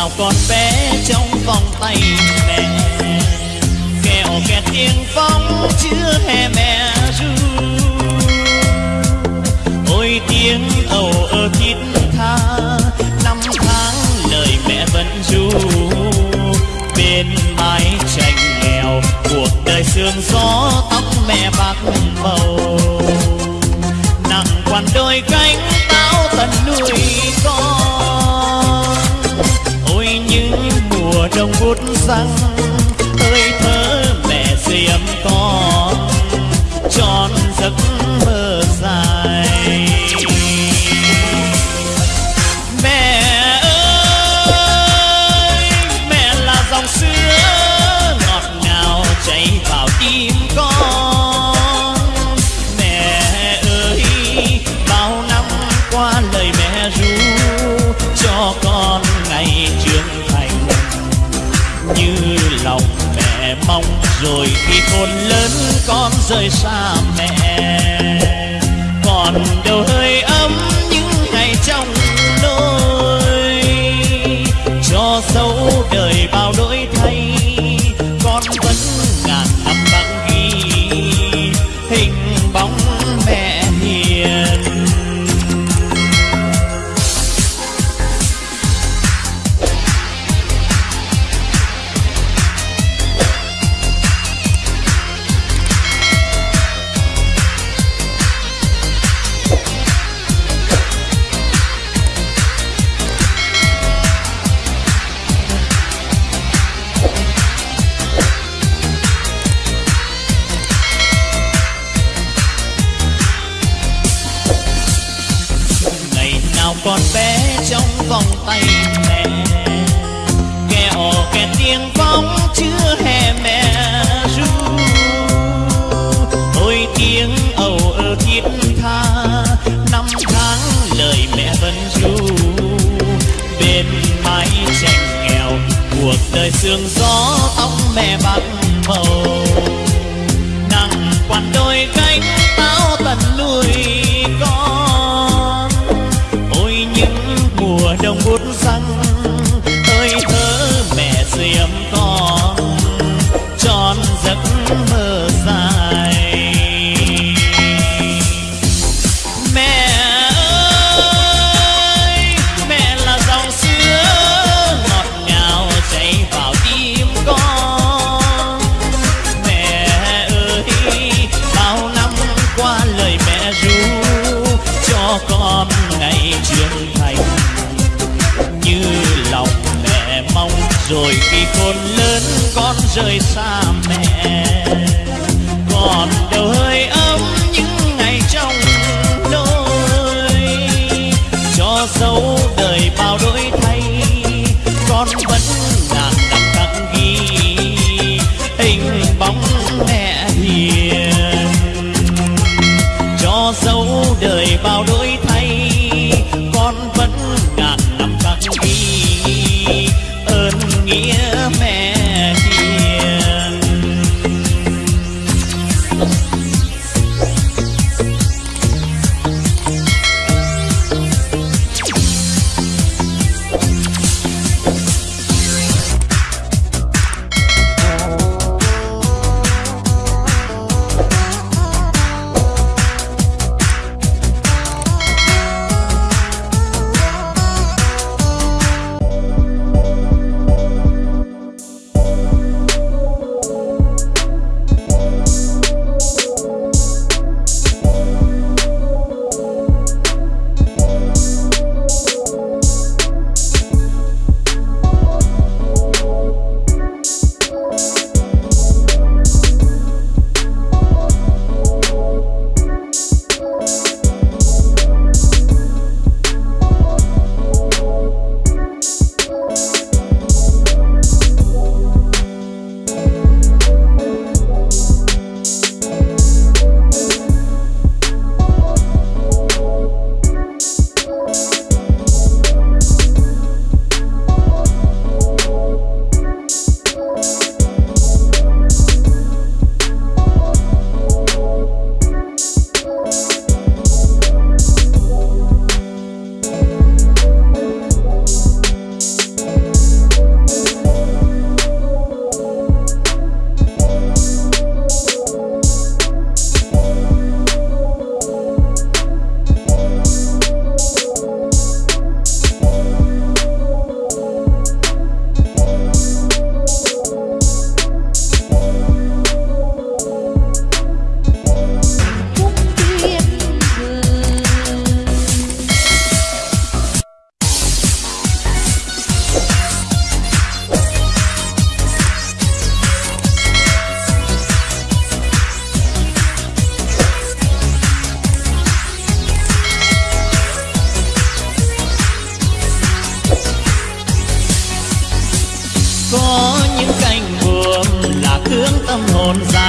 nào con bé trong vòng tay mẹ. Kẹo kẹt tiếng phong chưa hè mẹ ru. Ôi tiếng ầu ơ thiết tha, năm tháng lời mẹ vẫn ru. Bên mái tranh nghèo cuộc đời sương gió tóc mẹ bạc màu. Rồi khi khôn lớn con rời xa mẹ còn đâu hơi ấm còn con bé trong vòng tay mẹ. Kẹo kẹt tiếng phóng chưa hè mẹ ru. Ôi tiếng ầu ơ thiết tha, năm tháng lời mẹ vẫn ru. Bên mái tranh nghèo, cuộc đời sương gió tóc mẹ bạc màu. Con tròn giấc mơ dài. Mẹ ơi, mẹ là dòng sữa, ngọt ngào chảy vào tim con. Mẹ ơi, bao năm qua lời mẹ ru cho con ngày trưởng rồi khi khôn lớn con rời xa mẹ. Còn đâu hơi ấm những ngày trong nôi cho dấu đời bao đổi thay, con vẫn ngàn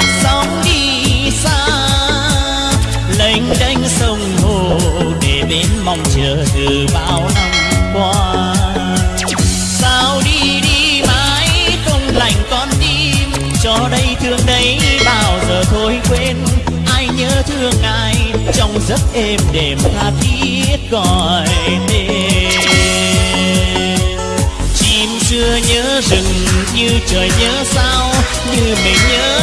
hồn sóng đi xa. Lênh đênh sông hồ để bên mong chờ từ bao năm qua. Sao đi đi mãi không lành con tim, cho đây thương đấy bao giờ thôi quên. Ai nhớ thương ai, trong giấc êm đềm tha thiết gọi tên. Chim xưa nhớ rừng như trời nhớ sao, như mình nhớ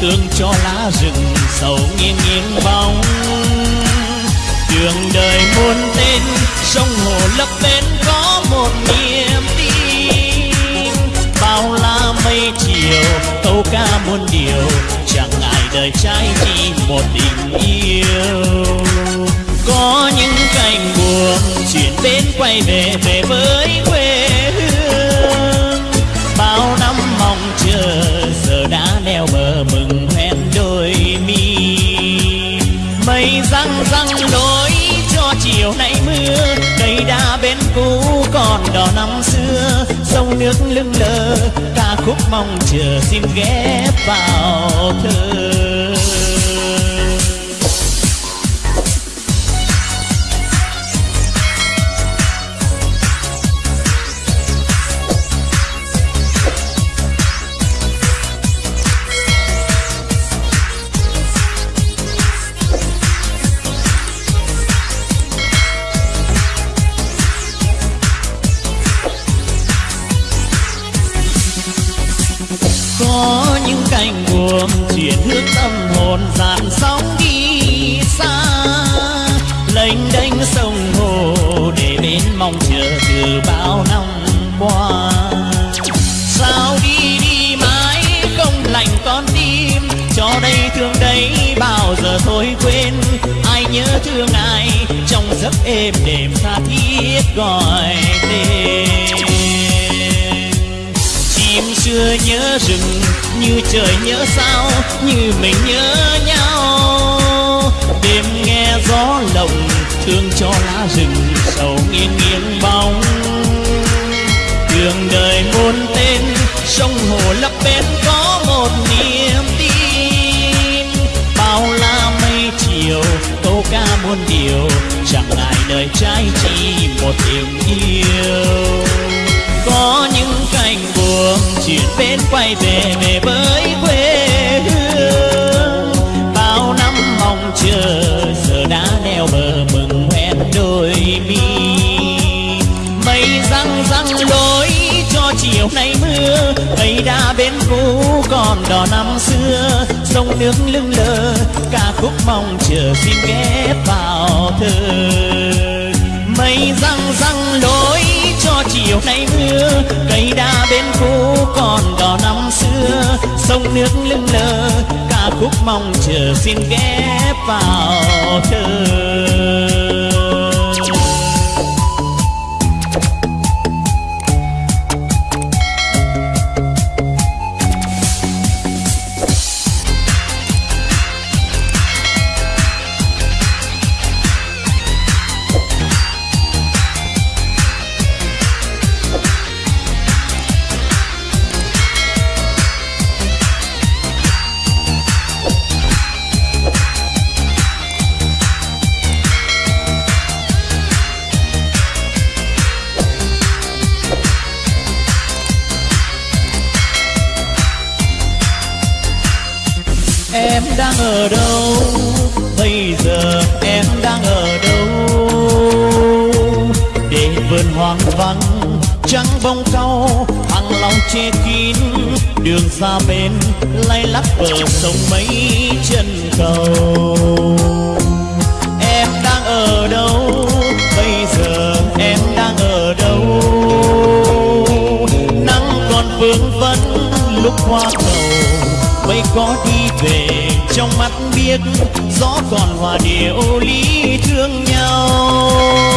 thương cho lá rừng sầu nghiêng nghiêng bóng đường đời muôn tên, sông hồ lấp bên có một niềm tin. Bao la mây chiều, câu ca muôn điều, chẳng ngại đời trai chỉ một tình yêu. Có những cành buồn chuyển bên quay về về với quê cây răng răng lối cho chiều nay mưa. Cây đa bên cũ còn đỏ năm xưa. Sông nước lưng lơ ca khúc mong chờ xin ghé vào thơ. Dạt sóng đi xa. Lênh đênh sông hồ để bên mong chờ từ bao năm qua. Sao đi đi mãi không lành con tim, cho đây thương đấy bao giờ thôi quên. Ai nhớ thương ai, trong giấc êm đềm tha thiết gọi tên. Chim xưa nhớ rừng, như trời nhớ sao như mình nhớ nhau. Đêm nghe gió lộng thương cho lá rừng sầu nghiêng nghiêng bóng. Đường đời muôn tên, sông hồ lấp bên có một niềm tin. Bao la mây chiều, câu ca muôn điều, chẳng lại đời trái chỉ một tình yêu. Có những cành buồm chuyển bên quay về về bơi răng răng lối cho chiều nay mưa. Cây đa bên cũ còn đỏ năm xưa. Sông nước lưng lơ ca khúc mong chờ xin ghép vào thơ. Mây răng răng lối cho chiều nay mưa. Cây đa bên cũ còn đỏ năm xưa. Sông nước lưng lơ ca khúc mong chờ xin ghép vào thơ. Em đang ở đâu? Bây giờ em đang ở đâu? Để vườn hoang vắng, trắng bông cau hàng lòng che kín, đường xa bên lay lắc bờ sông mấy chân cầu. Em đang ở đâu? Bây giờ em đang ở đâu? Nắng còn vương vấn, lúc hoa cầu mây có đi về trong mắt biết gió còn hòa điệu ly thương nhau.